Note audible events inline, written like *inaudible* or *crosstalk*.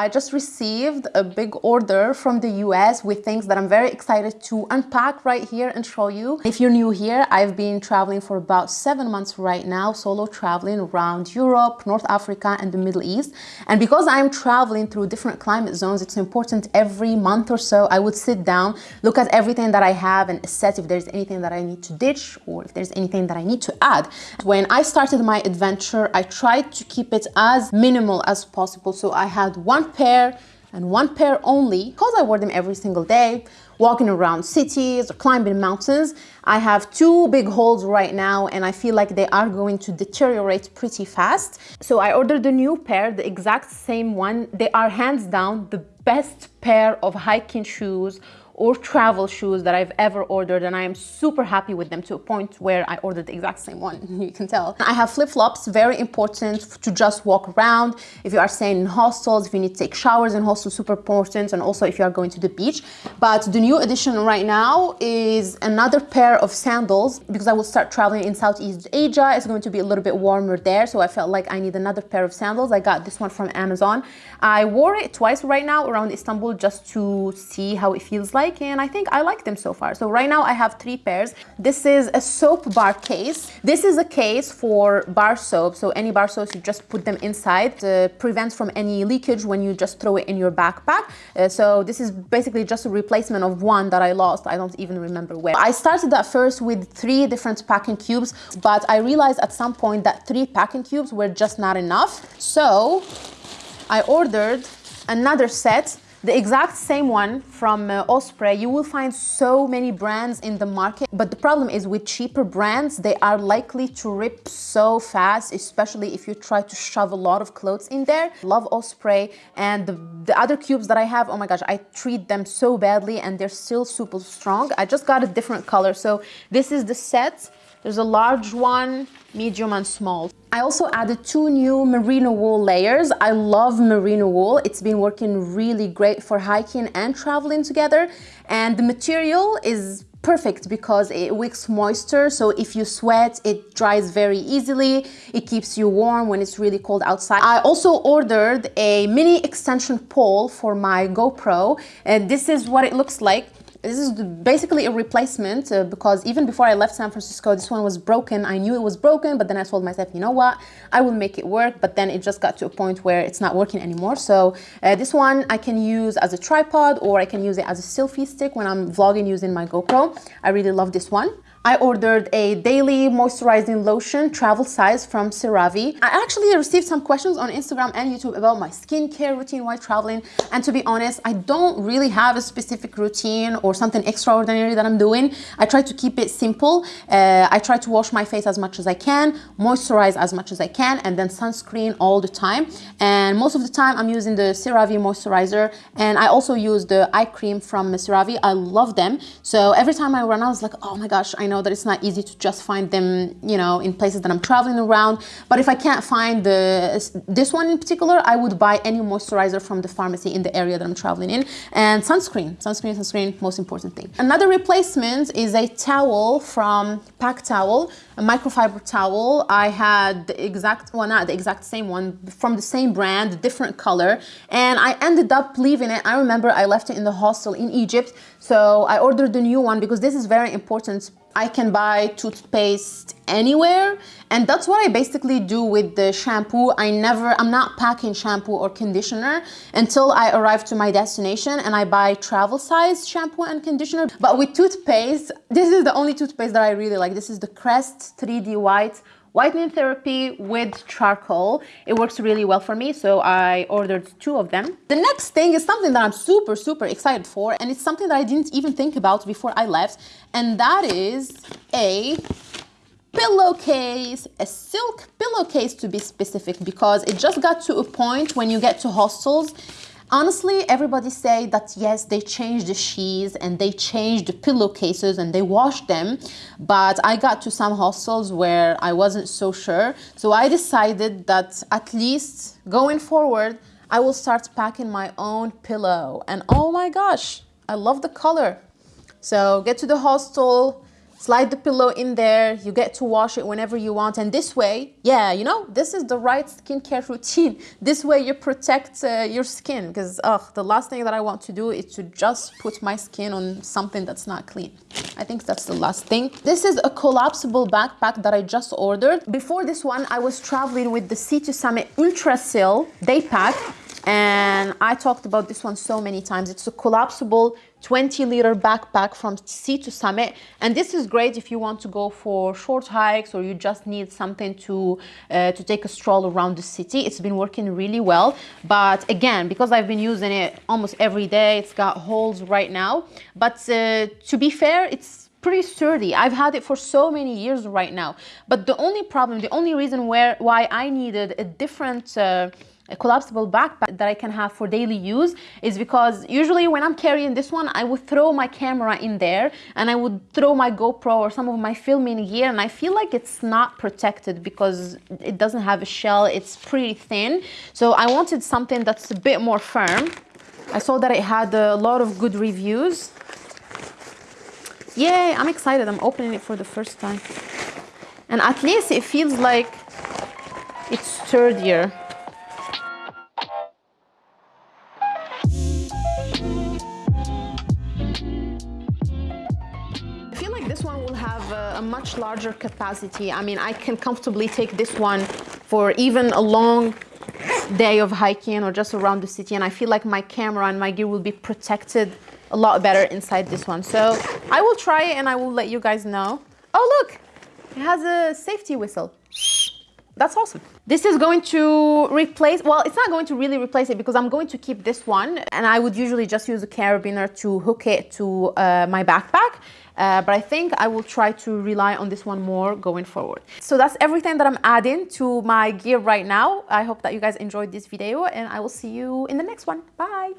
I just received a big order from the US with things that I'm very excited to unpack right here and show you. If you're new here, I've been traveling for about seven months right now, solo traveling around Europe, North Africa, and the Middle East. And because I'm traveling through different climate zones, it's important every month or so I would sit down, look at everything that I have and assess if there's anything that I need to ditch or if there's anything that I need to add. When I started my adventure, I tried to keep it as minimal as possible. So I had one pair and one pair only because I wear them every single day walking around cities or climbing mountains. I have two big holes right now and I feel like they are going to deteriorate pretty fast. So I ordered a new pair, the exact same one. They are hands down the best pair of hiking shoes or travel shoes that I've ever ordered and I am super happy with them to a point where I ordered the exact same one, *laughs* you can tell. I have flip-flops, very important to just walk around. If you are staying in hostels, if you need to take showers in hostels, super important, and also if you are going to the beach. But the new addition right now is another pair of sandals because I will start traveling in Southeast Asia. It's going to be a little bit warmer there, so I felt like I need another pair of sandals. I got this one from Amazon. I wore it twice right now around Istanbul just to see how it feels like like and I think I like them so far. So right now I have three pairs. This is a soap bar case. This is a case for bar soap. So any bar soap, you just put them inside to prevent from any leakage when you just throw it in your backpack. Uh, so this is basically just a replacement of one that I lost. I don't even remember where. I started at first with three different packing cubes, but I realized at some point that three packing cubes were just not enough. So I ordered another set the exact same one from uh, Osprey, you will find so many brands in the market, but the problem is with cheaper brands, they are likely to rip so fast, especially if you try to shove a lot of clothes in there. Love Osprey and the, the other cubes that I have, oh my gosh, I treat them so badly and they're still super strong. I just got a different color. So this is the set. There's a large one, medium and small. I also added two new merino wool layers. I love merino wool. It's been working really great for hiking and traveling together. And the material is perfect because it wicks moisture so if you sweat it dries very easily it keeps you warm when it's really cold outside i also ordered a mini extension pole for my gopro and this is what it looks like this is basically a replacement uh, because even before I left San Francisco, this one was broken. I knew it was broken, but then I told myself, you know what, I will make it work. But then it just got to a point where it's not working anymore. So uh, this one I can use as a tripod or I can use it as a selfie stick when I'm vlogging using my GoPro. I really love this one. I ordered a daily moisturizing lotion travel size from CeraVe. I actually received some questions on Instagram and YouTube about my skincare routine while traveling. And to be honest, I don't really have a specific routine or something extraordinary that I'm doing. I try to keep it simple. Uh, I try to wash my face as much as I can, moisturize as much as I can, and then sunscreen all the time. And most of the time I'm using the CeraVe moisturizer. And I also use the eye cream from CeraVe. I love them. So every time I run out, I was like, oh my gosh, I know that it's not easy to just find them, you know, in places that I'm traveling around. But if I can't find the this one in particular, I would buy any moisturizer from the pharmacy in the area that I'm traveling in. And sunscreen, sunscreen, sunscreen, most important thing. Another replacement is a towel from PackTowl, a microfiber towel. I had the exact, well not the exact same one, from the same brand, different color. And I ended up leaving it. I remember I left it in the hostel in Egypt. So I ordered the new one because this is very important I can buy toothpaste anywhere and that's what I basically do with the shampoo. I never, I'm not packing shampoo or conditioner until I arrive to my destination and I buy travel size shampoo and conditioner. But with toothpaste, *laughs* this is the only toothpaste that I really like. This is the Crest 3D White whitening therapy with charcoal. It works really well for me, so I ordered two of them. The next thing is something that I'm super, super excited for, and it's something that I didn't even think about before I left, and that is a pillowcase, a silk pillowcase to be specific, because it just got to a point when you get to hostels Honestly, everybody say that yes, they change the sheets and they change the pillowcases and they wash them, but I got to some hostels where I wasn't so sure. So I decided that at least going forward, I will start packing my own pillow. And oh my gosh, I love the color. So get to the hostel, slide the pillow in there. You get to wash it whenever you want. And this way yeah you know this is the right skincare routine. *laughs* This way you protect uh, your skin. Because ugh, the last thing that i want to do is to just put my skin on something that's not clean. I think that's the last thing. This is a collapsible backpack that i just ordered. Before this one i was traveling with the sea to summit Ultra-Sil day pack and I talked about this one so many times. It's a collapsible 20 liter backpack from sea to summit. And this is great if you want to go for short hikes or you just need something to uh, to take a stroll around the city. It's been working really well. But again because I've been using it almost every day it's got holes right now. But uh, to be fair it's pretty sturdy. I've had it for so many years right now. But the only problem the only reason where why I needed a different uh, collapsible backpack that I can have for daily use is because usually when I'm carrying this one, I would throw my camera in there and I would throw my GoPro or some of my filming gear and I feel like it's not protected because it doesn't have a shell, it's pretty thin. So I wanted something that's a bit more firm. I saw that it had a lot of good reviews. Yay, I'm excited. I'm opening it for the first time. And at least it feels like it's sturdier. Much larger capacity. I mean, I can comfortably take this one for even a long day of hiking or just around the city. And I feel like my camera and my gear will be protected a lot better inside this one. So I will try it and I will let you guys know. Oh, look, it has a safety whistle. That's awesome. This is going to replace, well, it's not going to really replace it because I'm going to keep this one and I would usually just use a carabiner to hook it to uh, my backpack. Uh, but I think I will try to rely on this one more going forward. So that's everything that I'm adding to my gear right now. I hope that you guys enjoyed this video and I will see you in the next one. Bye.